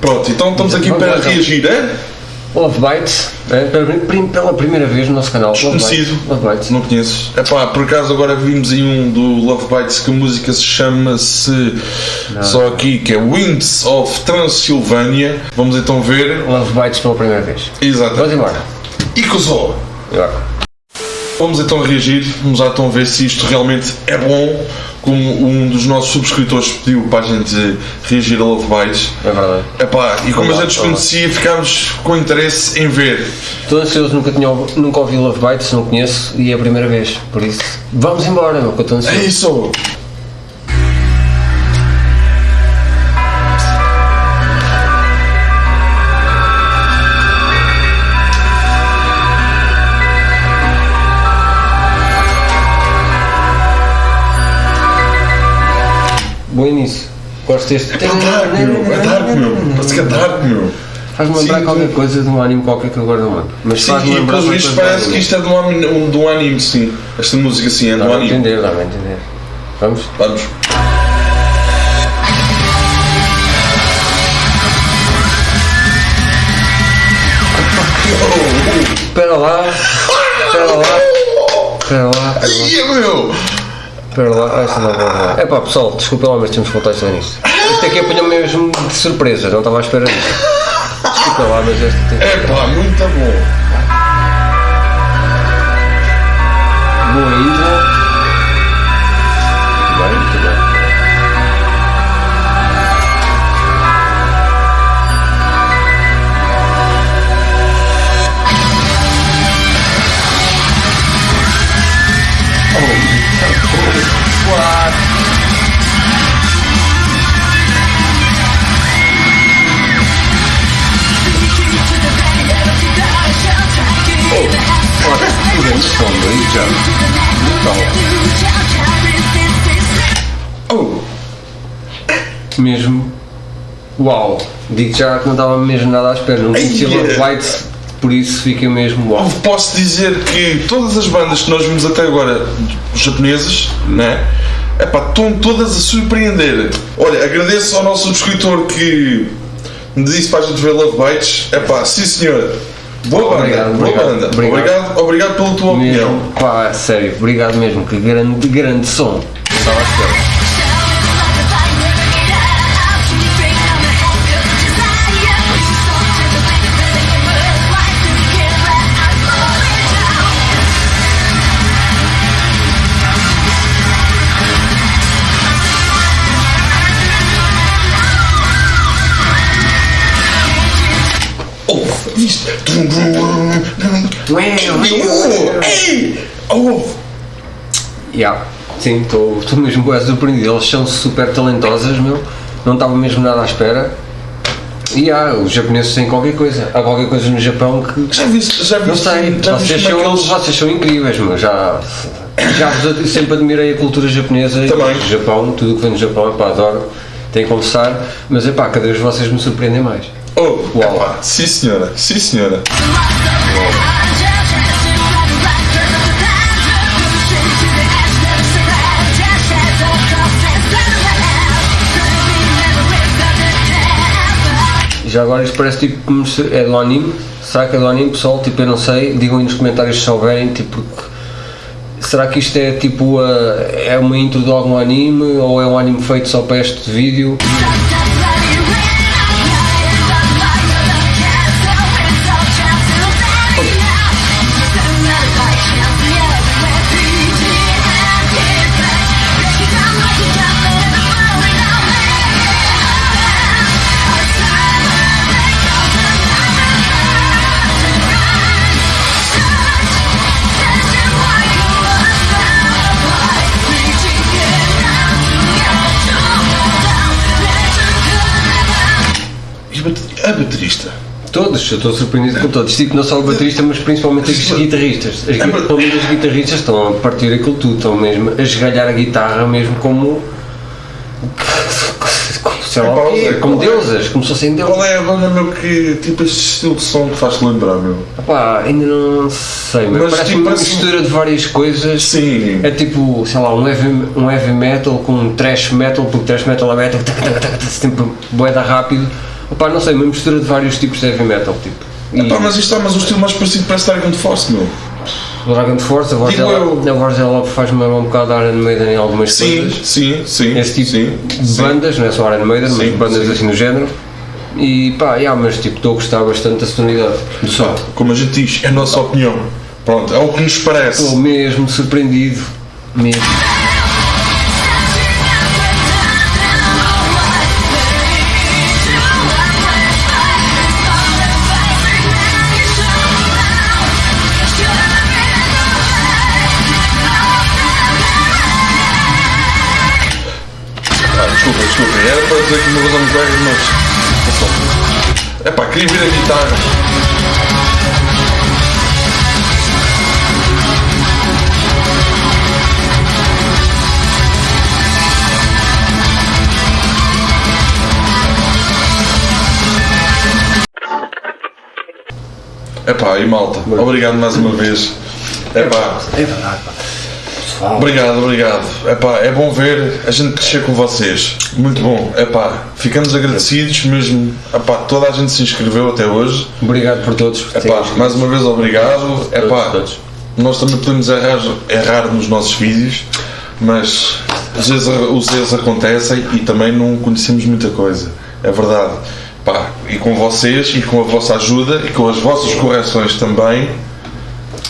Pronto, então estamos aqui Vamos para lá, então. reagir, é? Love Bites, é, pela, pela primeira vez no nosso canal. Love Desconhecido. Love Bites. Não conheces? É pá, por acaso agora vimos aí um do Love Bites que a música se chama-se só aqui que é Winds of Transylvania. Vamos então ver. Love Bites pela primeira vez. Exato. Vamos embora. E. Agora. Vamos então reagir, vamos lá então ver se isto realmente é bom, como um dos nossos subscritores pediu para a gente reagir a Love Bites. É verdade. Epá, e como a gente desconhecia, ficámos com interesse em ver. Estou ansioso, nunca, tinha, nunca ouvi Love Bites, não conheço e é a primeira vez. Por isso, vamos embora, meu, que eu estou É ansioso. isso! Bom início. Gosto deste. É dark, meu! É dark, meu! Parece que é dark, meu! Faz-me lembrar Sim, qualquer coisa de um anime qualquer que eu agora não lembro. Mas Sim, faz-me e coisa de parece que isto é de um anime, um, de um anime, sim. Esta música sim é de um a anime. entender, dá a entender. Vamos? Vamos. Espera lá. Espera lá. Espera lá. Espera lá. Meu! Espera lá. Ah, essa não vou lá. É pá, pessoal, desculpa lá, mas temos que voltar a nisto. Isto aqui apanhou mesmo de surpresa, não estava à espera disto. Desculpa lá, mas este tem. É pá, muito bom! Brutal. Oh! Mesmo. Uau! Digo já que não estava mesmo nada à espera. Não conhecia Ai, Love é. Por isso fiquei mesmo uau. Posso dizer que todas as bandas que nós vimos até agora, japonesas, né? Epá, estão todas a surpreender. Olha, agradeço ao nosso subscritor que me disse para a gente ver Love Bites. Epá, sim senhor. Boa banda, Obrigado, boa obrigado, banda. obrigado. Obrigado, obrigado pela tua opinião. Pá, sério, obrigado mesmo, que grande, grande som. Estava à espera. Tum, tum. Ei! Oh! Yeah, sim, estou mesmo bué surpreendido. Eles são super talentosas, meu. Não estava mesmo nada à espera. E há, os japoneses têm qualquer coisa. Há qualquer coisa no Japão que. Já viste? Já Não viste? sei, já vocês é são, que eles- vocês são incríveis, meu. Já, já vos sempre admirei a cultura japonesa e Também. o Japão, tudo o que vem do Japão, epá, adoro. Tenho que confessar, mas epá, cada vez vocês me surpreendem mais. Oh, Uau. epá, sim senhora, sim senhora. Já agora isto parece tipo como se é anime. Será que é anime, pessoal? Tipo, eu não sei. Digam aí nos comentários se souberem, tipo, será que isto é tipo a- é uma intro de algum anime ou é um anime feito só para este vídeo? A bate- a baterista? Todos, eu estou surpreendido com todos. Tipo, não só o baterista, mas principalmente os guitarristas. As, pelo menos os guitarristas estão a partir aquilo tudo, estão mesmo a esgalhar a guitarra mesmo como. como sei lá o quê, como deusas, como se fossem deusas. Qual é a banda, meu, que tipo este estilo de som que faz-te lembrar, meu? Ainda não sei, mas, Mas, parece tipo, uma parece- mistura de várias coisas. Sim. É tipo, sei lá, um heavy, um heavy metal com um thrash metal, porque thrash metal é metal, tac, tac, tac, tac, sempre boeda rápido, Opá, não sei, uma mistura de vários tipos de heavy metal, tipo. E Epá, mas isto está, mas o estilo mais parecido parece Dragon Force, meu. o Dragon Force, a voz Digo dela, eu. a voz dela faz-me um bocado da Iron Maiden em algumas Sim, coisas. sim, sim. Esse tipo sim, de sim. bandas, não é só Iron Maiden, Sim, mas bandas sim. assim no género. E pá, yeah, mas tipo, estou a gostar bastante da sonoridade do som. Pá, como a gente diz, é a nossa opinião. Pronto, é o que nos parece. Estou mesmo surpreendido, mesmo. Dizer que uma coisa me pega, mas. É pá, queria ver a guitarra. É pá, e malta, obrigado mais uma vez. É pá, É verdade, pá. Pessoal, Obrigado, obrigado. Epá, é bom ver a gente crescer com vocês. Muito bom. Epá, ficamos agradecidos mesmo. Epá, toda a gente se inscreveu até hoje. obrigado por todos. por Epá, inscrito. mais uma vez obrigado. Epá, todos. nós também podemos errar, errar nos nossos vídeos, mas os erros, os erros acontecem e também não conhecemos muita coisa. É verdade. Epá, e com vocês e com a vossa ajuda e com as vossas correções também,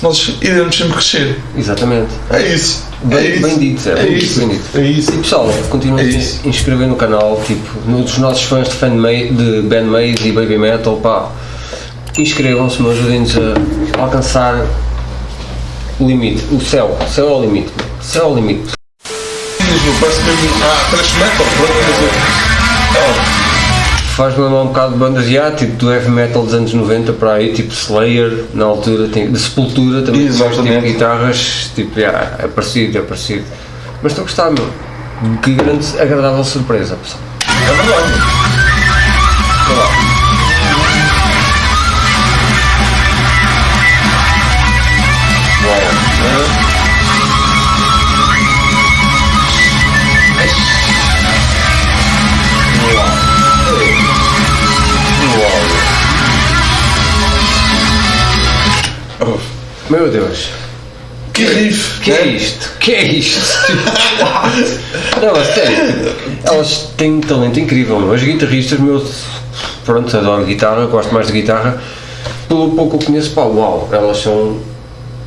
nós iremos sempre crescer. Exatamente. É isso. Bem, é isso. bem dito, é, É isso. bem dito. É isso. E pessoal, continuem É a se inscrever no canal, tipo, nos nossos fãs de, fan de bandmaids e baby metal, pá, inscrevam-se, me ajudem-nos a alcançar o limite, o céu, o céu é o limite, o céu é o limite. Parece mesmo. Ah, thrash metal, pronto, quer dizer. Faz-me lembrar um bocado de bandas já, tipo do heavy metal dos anos 90 para aí, tipo Slayer, na altura, tem, de Sepultura também, tipo Exatamente. guitarras, tipo, já, é parecido, é parecido. Mas estou a gostar, meu. Que grande, agradável surpresa, pessoal. É verdade. Meu Deus. Que riff! Que né? é isto? Que é isto? Não, a sério. Elas têm um talento incrível, meu. As guitarristas, meu. Pronto, adoro guitarra, gosto mais de guitarra. Pelo pouco que eu conheço, pá, uau, elas são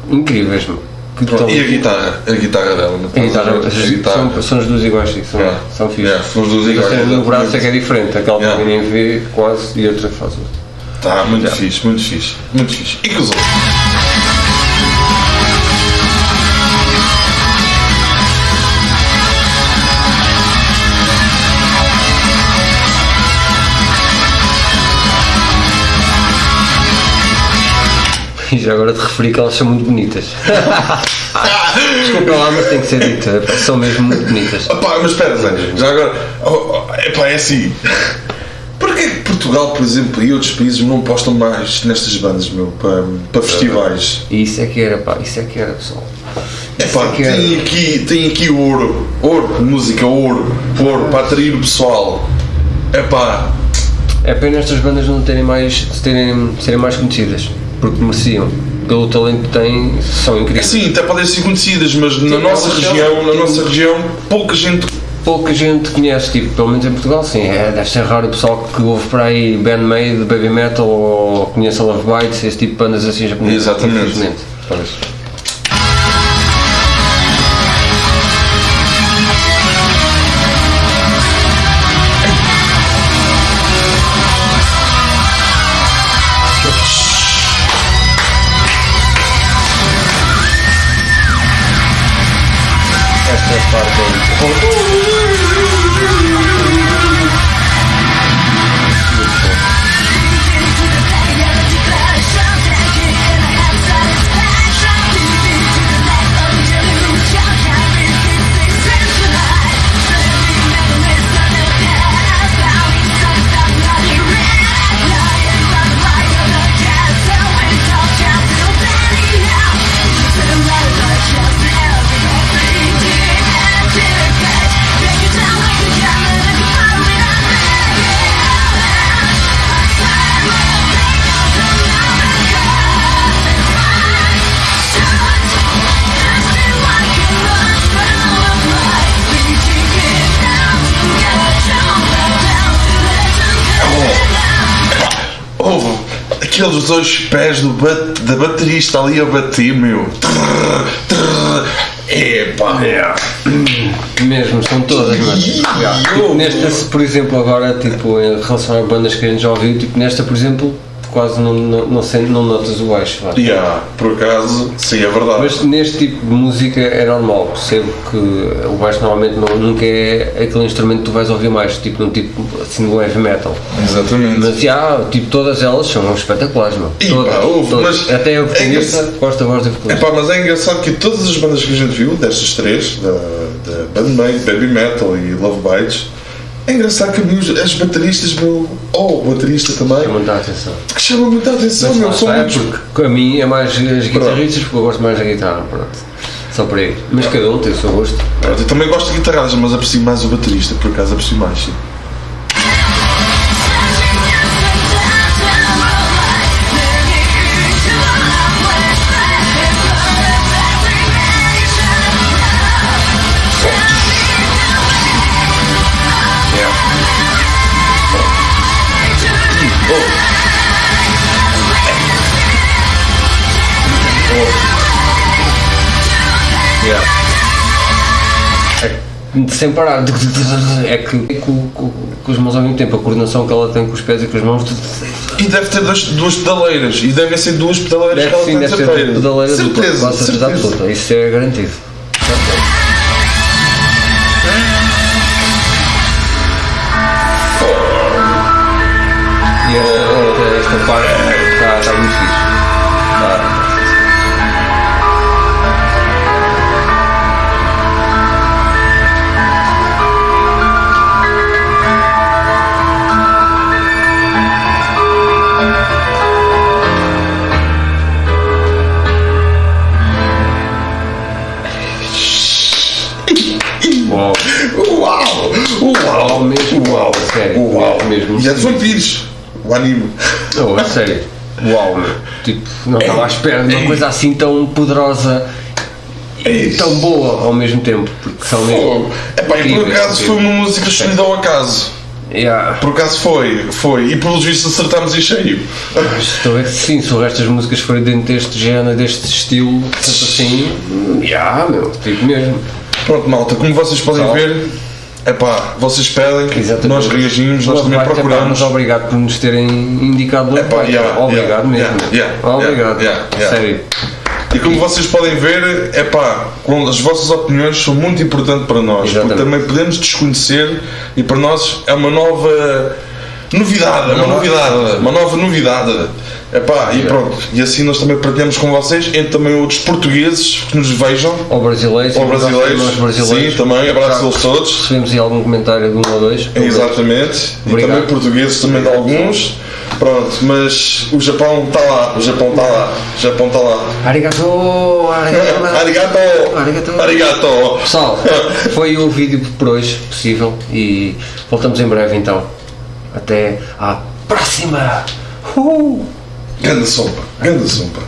incríveis, meu. Que E a guitarra? A guitarra dela? não A guitarra, estás a guitarra. São, são as duas iguais, sim, são, Yeah. são fixas. Yeah, são as duas iguais, no braço é que é diferente, aquela que Yeah. ninguém vê quase e outra faz outra. Tá, muito fixe, muito fixe. Muito fixe. E que os outros? E já agora te referi que elas são muito bonitas. Desculpa lá, mas tem que ser dito, epá, são mesmo muito bonitas. Opá, mas espera, Zé, já agora. Oh, oh, epá, é assim. Porquê que Portugal, por exemplo, e outros países não postam mais nestas bandas, meu, para, para festivais? Isso é que era, pá, isso é que era, pessoal. Epá, é que era. tem aqui, tem aqui ouro, ouro, música, ouro, ouro, para atrair o pessoal. Epá, É pena estas bandas não terem mais, terem, serem mais conhecidas, porque mereciam. Pelo talento que têm, são incríveis. sim, até podem ser conhecidas, mas na Sim, nossa elas região, na tem- nossa região, pouca gente Pouca gente conhece, tipo, pelo menos em Portugal, sim, é, deve ser raro o pessoal que ouve para aí bandmade, baby metal ou conhece a Love Bites, esse tipo de bandas assim japonesas. Exatamente. infelizmente. Aqueles dois pés do bat- da baterista ali a bater, meu. Trrr, trrr. Epá. Mesmo, são todas, mas. Tipo, nesta, por exemplo, agora, tipo, em relação a bandas que a gente já ouviu, tipo, nesta, por exemplo, quase não, não, não, não notas o baixo. vá. Yeah, por acaso, sim, é verdade. Mas neste tipo de música é normal, percebo que o baixo normalmente não, nunca é aquele instrumento que tu vais ouvir mais, tipo num tipo assim do heavy metal. Exatamente. Mas já, tipo, todas elas são espetaculares, meu. Ih, Todas, pá, ouve, todas. mas Até a é engraçado. gosto da voz da vocalista. Epá, mas é engraçado que todas as bandas que a gente viu, destas três, da, da Bandmate, Baby Metal e Love Bites, é engraçado que os- as bateristas, meu, ou o baterista também, Chama muita atenção. que chamam muita atenção, meu, são é muitos. porque a mim é mais as guitarristas, porque eu gosto mais da guitarra, pronto. Só por aí. Mas cada um tem o seu gosto. Eu também gosto de guitarradas, mas aprecio mais o baterista, por acaso aprecio mais, sim. Sem parar. É que com, com, com as mãos ao mesmo tempo, a coordenação que ela tem com os pés e com as mãos. E deve ter dois, duas pedaleiras, e devem ser duas pedaleiras Deve que ela sim, tem deve certeza. pedaleira dupla, certeza, absoluta. Isso é garantido. E esta, esta, esta parte sério. Uau, meu. Tipo, não estava à espera de uma coisa assim tão poderosa e tão boa ao mesmo tempo. Porque são mesmo. Epá, e por acaso foi uma música escolhida ao acaso. Yeah. Por acaso foi, foi. E pelos vistos acertámos em cheio. Mas estou a ver que sim, se o resto das músicas forem dentro deste género, deste estilo, tanto assim, já, meu, tipo mesmo. Pronto, malta, como vocês podem ver, epá, vocês pedem, Exatamente. nós reagimos, nós também epá, procuramos. obrigado por nos terem indicado Epá, Bite. yeah, Obrigado yeah, mesmo. yeah, Obrigado. Sério. E como vocês podem ver, epá, com as vossas opiniões são muito importantes para nós, Exatamente. porque também podemos desconhecer e para nós é uma nova novidade, uma Uma novidade, uma nova novidade. Epá, e pronto, e assim nós também partilhamos com vocês, entre também outros portugueses que nos vejam, Ou brasileiros, ou e nós brasileiros, brasileiros. sim, também, abraço Já a eles todos. Recebemos aí algum comentário de um ou dois. Exatamente. E Obrigado. também portugueses também de alguns. Pronto, mas o Japão está lá, o Japão está lá, o Japão está lá. Arigato! Arigato! Arigato! Arigato. Arigato! Pessoal, foi o vídeo por hoje possível e voltamos em breve então. Até à próxima! Uhul! Ganda sopa, ganda sopa.